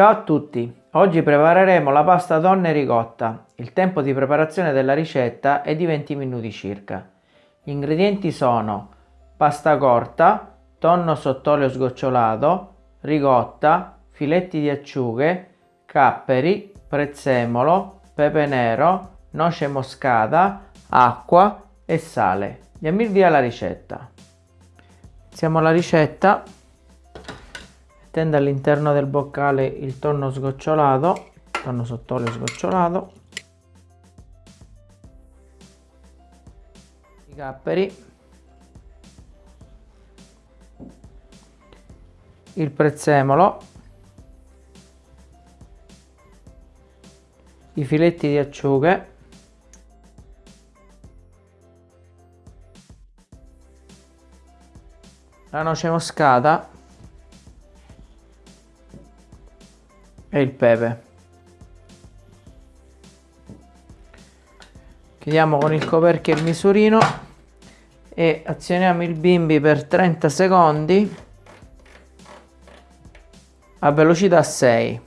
Ciao a tutti, oggi prepareremo la pasta tonno e ricotta. Il tempo di preparazione della ricetta è di 20 minuti circa. Gli ingredienti sono pasta corta, tonno sott'olio sgocciolato, ricotta, filetti di acciughe, capperi, prezzemolo, pepe nero, noce moscata, acqua e sale. Andiamo via alla ricetta. Iniziamo la ricetta mettendo all'interno del boccale il tonno sgocciolato, tonno sott'olio sgocciolato, i capperi, il prezzemolo, i filetti di acciughe, la noce moscata e il pepe. Chiudiamo con il coperchio il misurino e azioniamo il bimbi per 30 secondi a velocità 6.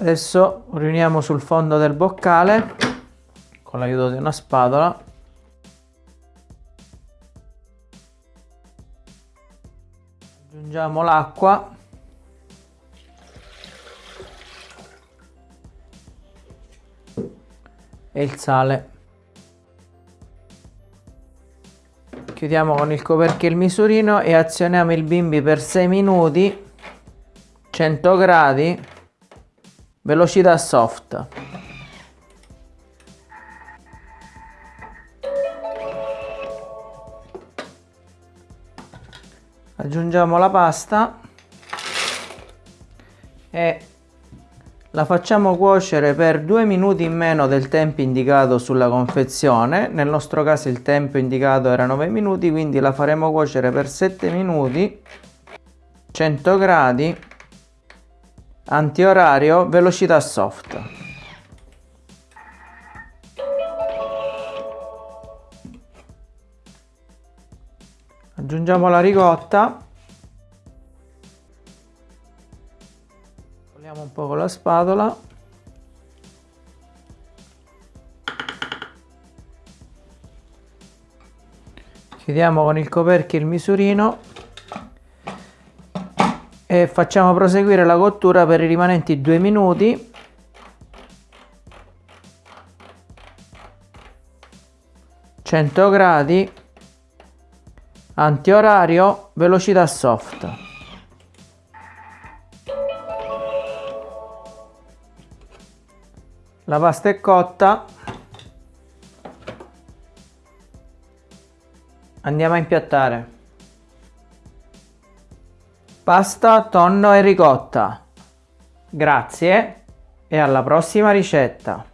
Adesso riuniamo sul fondo del boccale con l'aiuto di una spatola. Aggiungiamo l'acqua. E il sale. Chiudiamo con il coperchio il misurino e azioniamo il bimbi per 6 minuti 100 gradi velocità soft aggiungiamo la pasta e la facciamo cuocere per due minuti in meno del tempo indicato sulla confezione. Nel nostro caso il tempo indicato era 9 minuti quindi la faremo cuocere per 7 minuti. 100 gradi antiorario velocità soft aggiungiamo la ricotta. Togliamo un po' con la spatola. Chiudiamo con il coperchio il misurino. E facciamo proseguire la cottura per i rimanenti due minuti. Cento gradi antiorario velocità soft la pasta è cotta andiamo a impiattare Pasta, tonno e ricotta. Grazie e alla prossima ricetta.